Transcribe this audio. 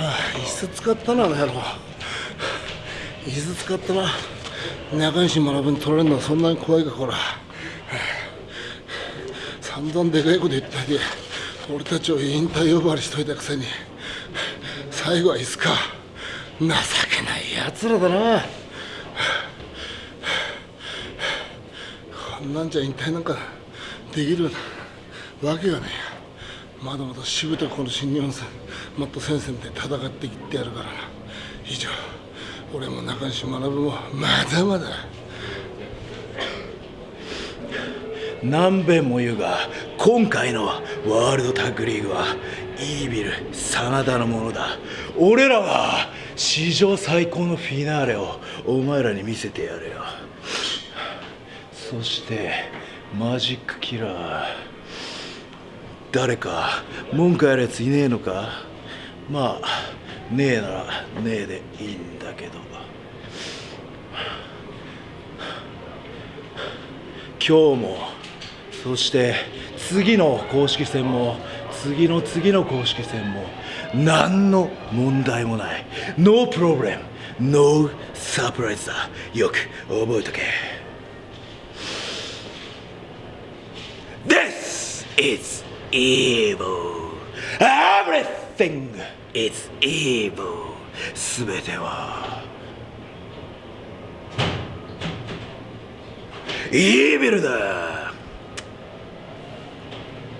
椅子使ったなあの野郎。椅子使ったな。中西学に取られるのはそんなに怖いかこら。散々でかいこと言ったり俺たちを引退呼ばわりしといたくせに最後は椅子か。情けない奴らだな。こんなんじゃ引退なんかできるわけがねえまだまだしぶとこの新日本戦もっと戦線で戦っていってやるからな。以上俺も中西学もまだまだ。何べんも言うが今回のワールドタッグリーグはイービル真田のものだ。俺らは史上最高のフィナーレをお前らに見せてやるよ。そしてマジックキラー。誰か文句あるやついねえのか？まあねえならねえでいいんだけど。今日もそして次の公式戦も次の次の公式戦も何の問題もない。No problem. No surprise. だ。よく覚えとけ。This is evil Everything is evil すべてはイービルだ